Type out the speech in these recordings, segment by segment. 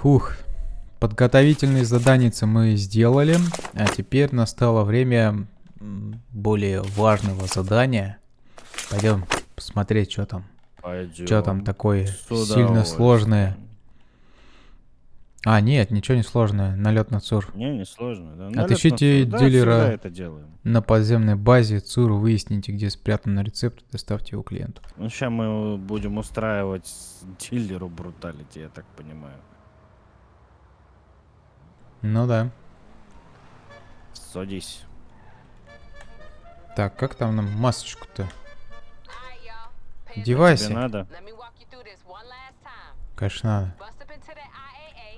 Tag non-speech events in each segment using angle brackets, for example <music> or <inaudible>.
Фух. Подготовительные заданицы мы сделали, а теперь настало время более важного задания. Пойдем посмотреть, что там. Пойдем. Что там такое сильно сложное. А, нет, ничего не сложное. Налет на ЦУР. Не, не сложно. Да. Налет Отыщите на... дилера да, это делаем. на подземной базе ЦУР, выясните, где спрятан рецепт, доставьте его клиенту. Ну, сейчас мы будем устраивать дилеру бруталити, я так понимаю. Ну да. Садись. Так, как там нам масочку-то? Тебе Девайсы. надо? Конечно, надо.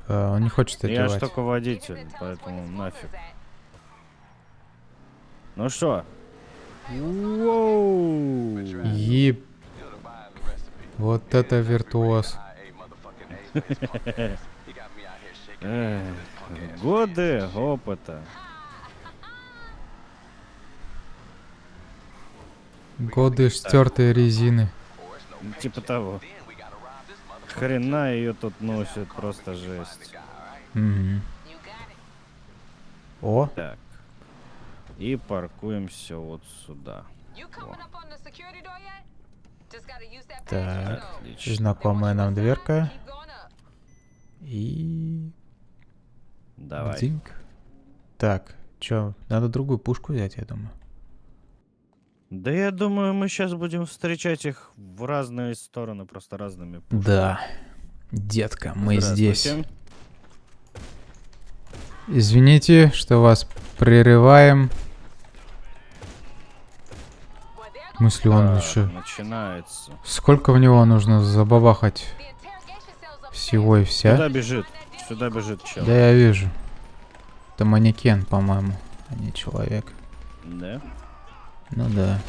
А, он не хочет Я ж одевать. только водитель, поэтому нафиг. Ну что? Еб... Вот это виртуоз. <laughs> Годы опыта. Годы стертой резины. Типа того. Хрена ее тут носит, просто жесть. Мгм. О, Так. И паркуемся вот сюда. Так, Отлично. знакомая нам дверка. И... Давай. Дзиньк. Так, чё, надо другую пушку взять, я думаю. Да я думаю, мы сейчас будем встречать их в разные стороны, просто разными. пушками. Да, детка, мы здесь. Извините, что вас прерываем. В смысле, он еще... Начинается. Сколько в него нужно забабахать всего и вся? Сюда бежит. Сюда бежит чел. Да, я вижу. Это манекен, по-моему, а не человек. Да? Ну да.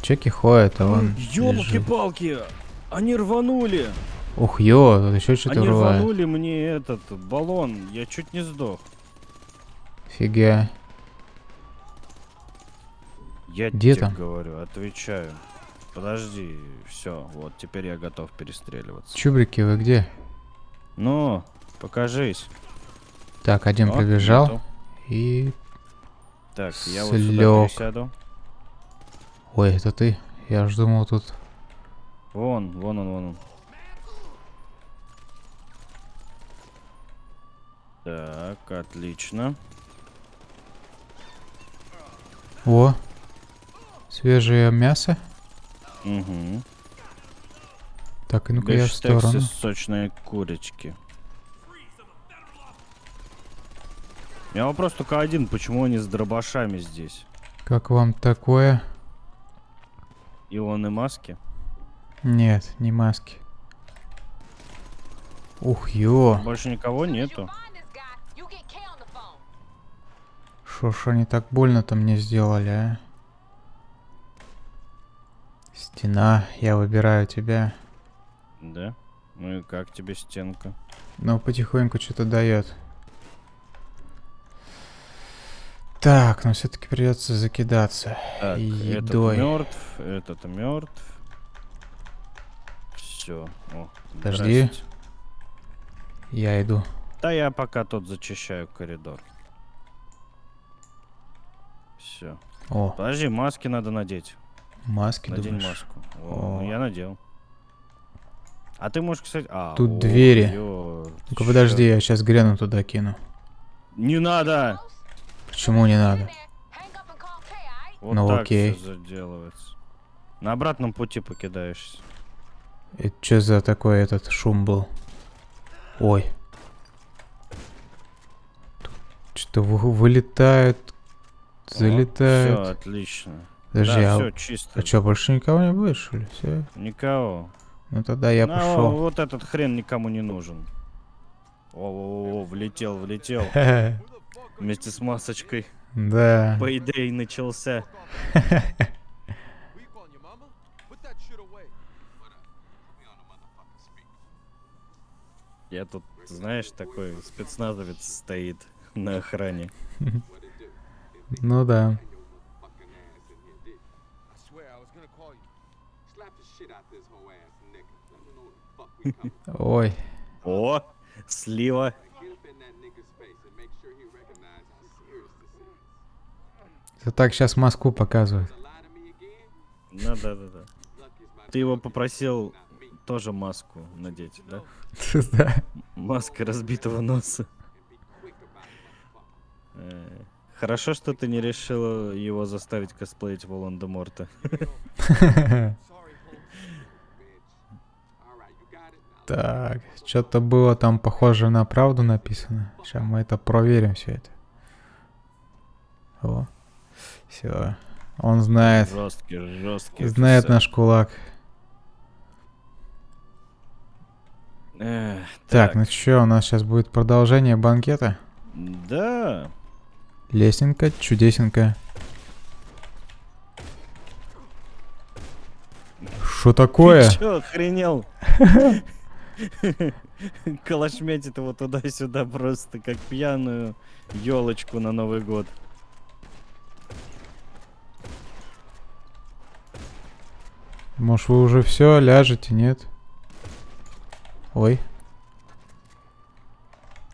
Чеки ходят, а он. Ёлки-палки! Они рванули! Ух, ё, тут еще что-то Они рвает. рванули мне этот баллон. Я чуть не сдох. Фига. Я Где тебе там? говорю, отвечаю. Подожди, все, вот теперь я готов перестреливаться. Чубрики, вы где? Ну, покажись. Так, один О, пробежал. нету. И... Так, я вот сюда пересяду. Ой, это ты? Я ж думал тут... Вон, вон он, вон он. Так, отлично. О! Свежее мясо. Угу. Так, и ну-ка я в сторону. сочные курочки. У меня вопрос только один, почему они с дробашами здесь? Как вам такое? Илоны маски? Нет, не маски. Ух, ё. Больше никого нету. Шо ж они так больно-то мне сделали, а? Стена, я выбираю тебя. Да? Ну и как тебе стенка? Но потихоньку что-то дает. Так, но все-таки придется закидаться. Так, Едой. этот мертв, этот мертв. Все. Подожди. Я иду. Да я пока тут зачищаю коридор. Все. О, Подожди, маски надо надеть. маски Надень думаешь? маску. О, ну О. я надел. А ты можешь, кстати... А, Тут о, двери. Ну-ка подожди, я сейчас грену туда кину. Не надо! Почему не надо? Вот Ну, так окей. всё заделывается. На обратном пути покидаешься. Это что за такой этот шум был? Ой. Что-то вылетают, залетают. Все, отлично. Подожди, да, а, все чисто. а что, больше никого не будет, что ли? Все. Никого. Ну тогда я Ну, пошел. Вот этот хрен никому не нужен. О, влетел, влетел. <laughs> Вместе с масочкой. Да. Пейдей начался. Я тут, знаешь, такой спецназовец стоит на охране. Ну да. Ой. О, Слива. Это так сейчас Москву показывают. Ну да, да, да. Ты его попросил тоже маску надеть, да? <laughs> Да. Маска разбитого носа. Э, Хорошо, что ты не решил его заставить косплеить Волан-де-Морта. <laughs> Так, что-то было там похоже на правду написано. Сейчас мы это проверим все это. О, все. Он знает, Жесткий, жесткий. знает офицер. наш кулак. Эх, Так, ну что, у нас сейчас будет продолжение банкета. Да. Лесенка, чудесенка. Что такое? Ты чё, охренел? <laughs> Калашметит его туда-сюда просто, как пьяную елочку на Новый год. Может вы уже все ляжете, нет? Ой,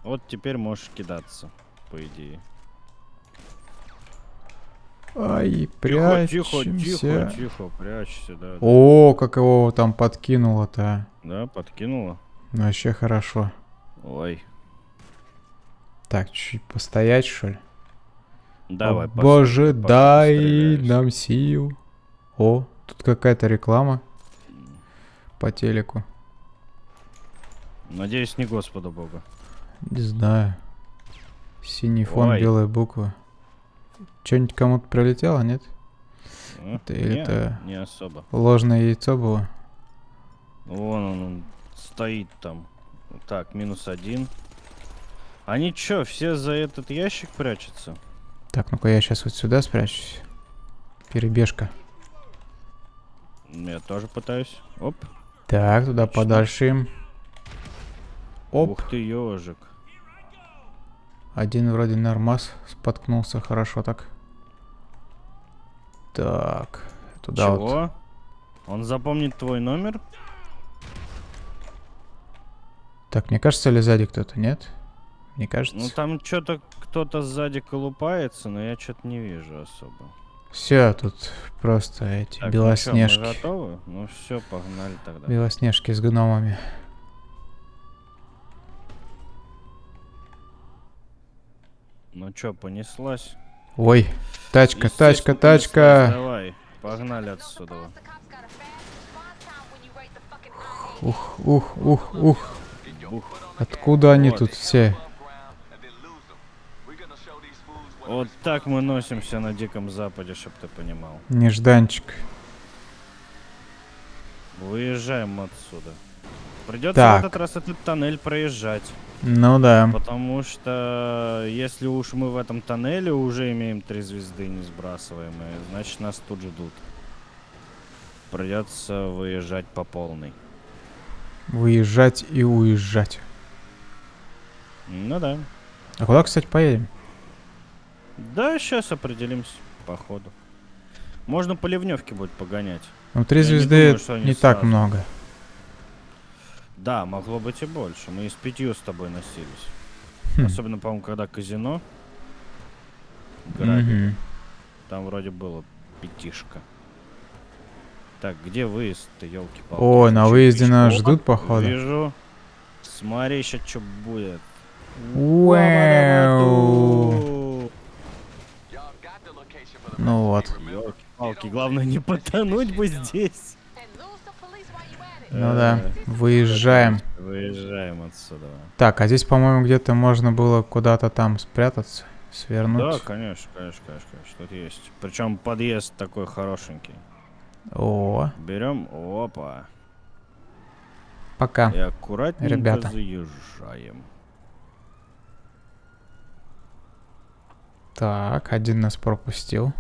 Вот теперь можешь кидаться, по идее. ай, Тихо, тихо, прячемся. тихо, тихо, прячься, да. да. О, как его там подкинуло-то. Да, подкинула. Ну, Вообще хорошо. Ой. Так, чуть постоять, что ли? Давай, Боже, дай нам сил. О, тут какая-то реклама по телеку. Надеюсь, не Господа Бога. Не знаю. Синий фон, Ой. белые буквы. Что-нибудь кому-то прилетело, нет? А? Это или Не, это- не особо. Ложное яйцо было? Вон он, он стоит там. Так, минус один. Они чё, все за этот ящик прячутся? Так, ну-ка я сейчас вот сюда спрячусь. Перебежка. Я тоже пытаюсь. Оп. Так, туда Отлично. подальше. Оп, Ух ты, ежик. один вроде нормас споткнулся, хорошо так. Так, туда вот. Чего? Он запомнит твой номер? Так, мне кажется, ли сзади кто-то, нет? Не кажется? Ну там что-то кто-то сзади колупается, но я что-то не вижу особо. Все, тут просто эти Так, ну белоснежки. мы готовы? Ну все, погнали тогда. Белоснежки с гномами. Ну чё, понеслась? Ой, тачка, тачка, тачка. Давай, погнали отсюда. Ух, ух, ух, ух. Ух. Откуда они Вот. тут все? Вот так мы носимся на Диком Западе, чтоб ты понимал. Нежданчик. Выезжаем отсюда. Придется Так. в этот раз этот тоннель проезжать. Ну да. Потому что если уж мы в этом тоннеле уже имеем три звезды не сбрасываемые, значит нас тут ждут. Придется выезжать по полной. Выезжать и уезжать. Ну да. А куда, кстати, поедем? Да, сейчас определимся по ходу. Можно по ливневке будет погонять. Ну, три Я не звезды думаю, что они не так много. Да, могло быть и больше. Мы и с пятью с тобой носились. Хм. Особенно, по-моему, когда казино грабили. Мгм. Там вроде было пятишка. Так, где выезд-то, елки-палки? О, на выезде нас ждут, походу. Вижу. Смотри, сейчас что будет. Уэу. Ну вот. Елки-палки, главное не потонуть бы здесь. Ну да. Выезжаем. Выезжаем отсюда. Так, а здесь, по-моему, где-то можно было куда-то там спрятаться, Да, свернуть. конечно, конечно, конечно, конечно. Тут есть. Причем подъезд такой хорошенький. О, Берем, опа. пока. И аккуратненько Ребята. заезжаем. Так, один нас пропустил.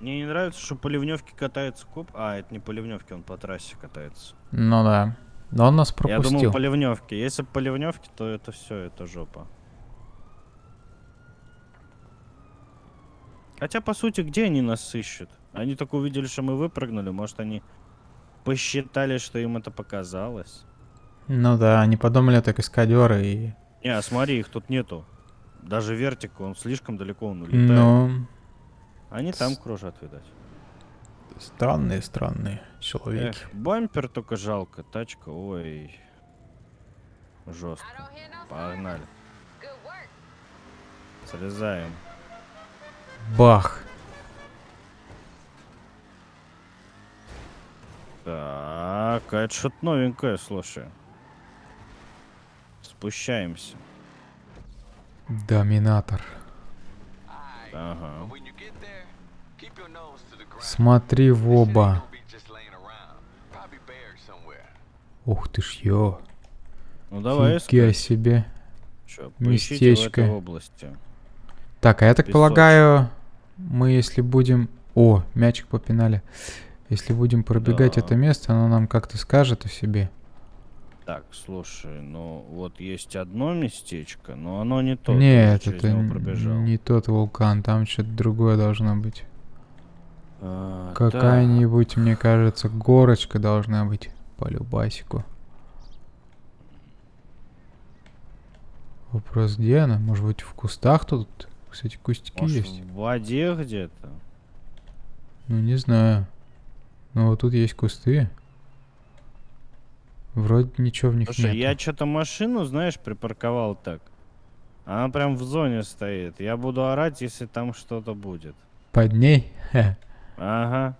Мне не нравится, что по ливневке катается коп. А, это не по ливневке, он по трассе катается. Ну да. Но он нас Я пропустил. думал по ливневке. Если по ливневке, то это все, это жопа. Хотя, по сути, где они нас ищут? Они только увидели, что мы выпрыгнули. Может, они посчитали, что им это показалось? Ну да, они подумали, так каскадеры и... Не, а смотри, их тут нету. Даже вертика, он слишком далеко он улетает. Ну, Они там кружат, видать. странные, странные человеки. Эх, бампер только жалко, тачка, ой. Жестко. Погнали. Срезаем. Бах. Так, а это что-то новенькое, слушай. Спущаемся. The ground. Смотри в оба. Ух ты ж ё. Ну давай Фига себе. Чё, в местечко. этой области. Так, а я так Песочек. полагаю, мы если будем... О, мячик попинали. Если будем пробегать Да. это место, оно нам как-то скажет о себе. Так, слушай, ну вот есть одно местечко, но оно не то. Нет, это не тот вулкан, там что-то другое должно быть. А. Какая-нибудь, мне кажется, горочка должна быть по любасику. Вопрос, где она? Может быть, в кустах тут? Кстати, кустики Может, есть. в воде где-то? Ну, не знаю. Ну, вот тут есть кусты. Вроде ничего в них Слушай, нет. я что-то машину, знаешь, припарковал так. Она прям в зоне стоит. Я буду орать, если там что-то будет. Под ней? Ага.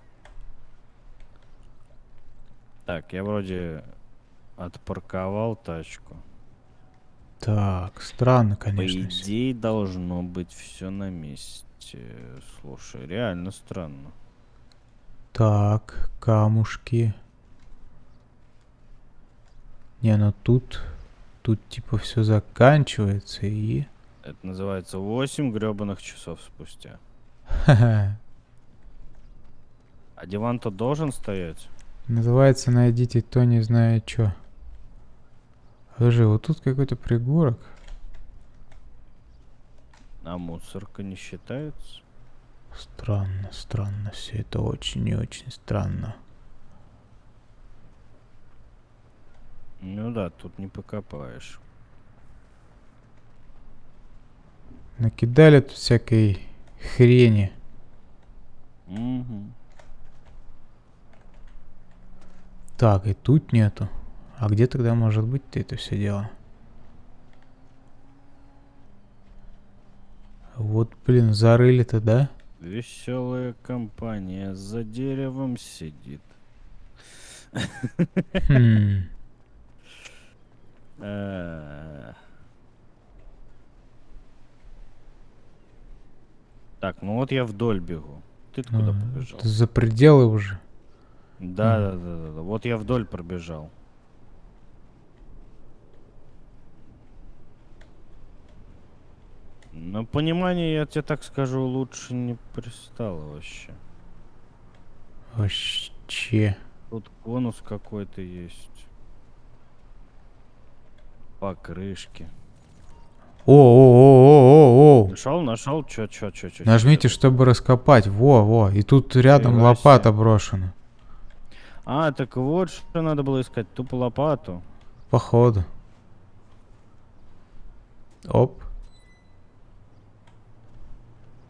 Так, я вроде отпарковал тачку. Так, странно, По конечно. всё. идее должно быть все на месте. Слушай, реально странно. Так, камушки. Не, ну тут... Тут типа все заканчивается и... Это называется 8 гребаных часов спустя. <laughs> А диван-то должен стоять? Называется «Найдите то, не зная чё». Подожди, вот тут какой-то пригорок. А мусорка не считается? Странно, странно. Все это очень и очень странно. Ну да, тут не покопаешь. Накидали тут всякой хрени. Мгм. Так, и тут нету. А где тогда может быть-то это все дело? Вот, блин, зарыли-то, да? Веселая компания за деревом сидит. Хм. Э. Так, ну вот я вдоль бегу. Ты куда побежал? это За пределы уже. Да, да, да, да, да. Вот я вдоль пробежал. На понимание, я тебе так скажу, лучше не пристало вообще. Вообще. Тут конус какой-то есть. Покрышки. О, о, о, о, о, о. Нашел, нашел, чё, чё, чё, чё. Нажмите, чё? чтобы раскопать. Во, во. И тут рядом Нифига лопата себе. брошена. А, так вот, что надо было искать, тупо лопату. Походу. Оп.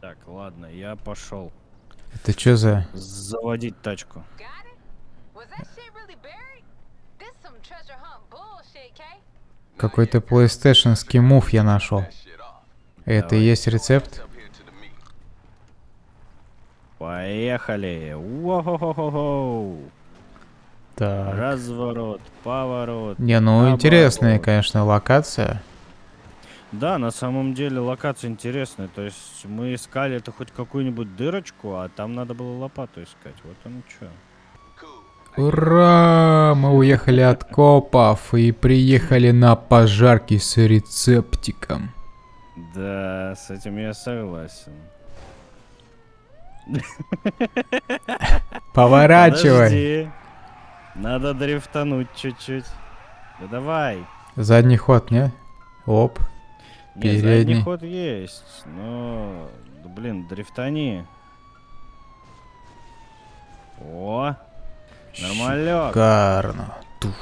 Так, ладно, я пошел Это что за... заводить тачку. Really Какой-то PlayStationский мув я нашел. Это и есть рецепт? Поехали! Уо-хо-хо-хо-хо! Так. Разворот, поворот. Не, ну наоборот. интересная, конечно, локация. Да, на самом деле локация интересная. То есть мы искали это хоть какую-нибудь дырочку, а там надо было лопату искать. Вот он что. Ура! Мы уехали от копов и приехали на пожарки с рецептиком. Да, с этим я согласен. Поворачивай. Подожди. Надо дрифтануть чуть-чуть. Да давай. Задний ход, не? Оп. Не, Передний. задний ход есть, но... блин, дрифтани. О, нормалек. Шикарно. Туф.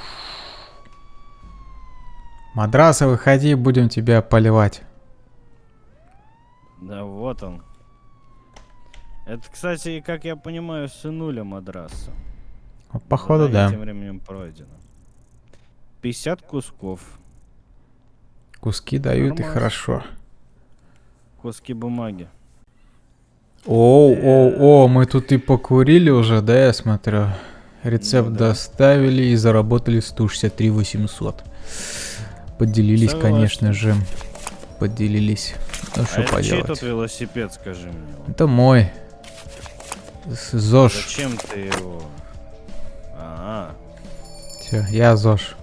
Мадраса, выходи, будем тебя поливать. Да вот он. Это, кстати, как я понимаю, сынуля мадраса. Походу, Задание да. Тем временем пройдено. 50 кусков. Куски дают и хорошо. Куски бумаги. Оу, оу, о, мы тут и покурили уже, да, я смотрю. Рецепт Ну да. доставили и заработали 163 800. Поделились, Согласен. конечно же. Поделились. Ну а что чей поделать. тут велосипед, скажи мне? Это мой. С- ЗОЖ. Зачем ты его? А, Все, я ЗОЖ.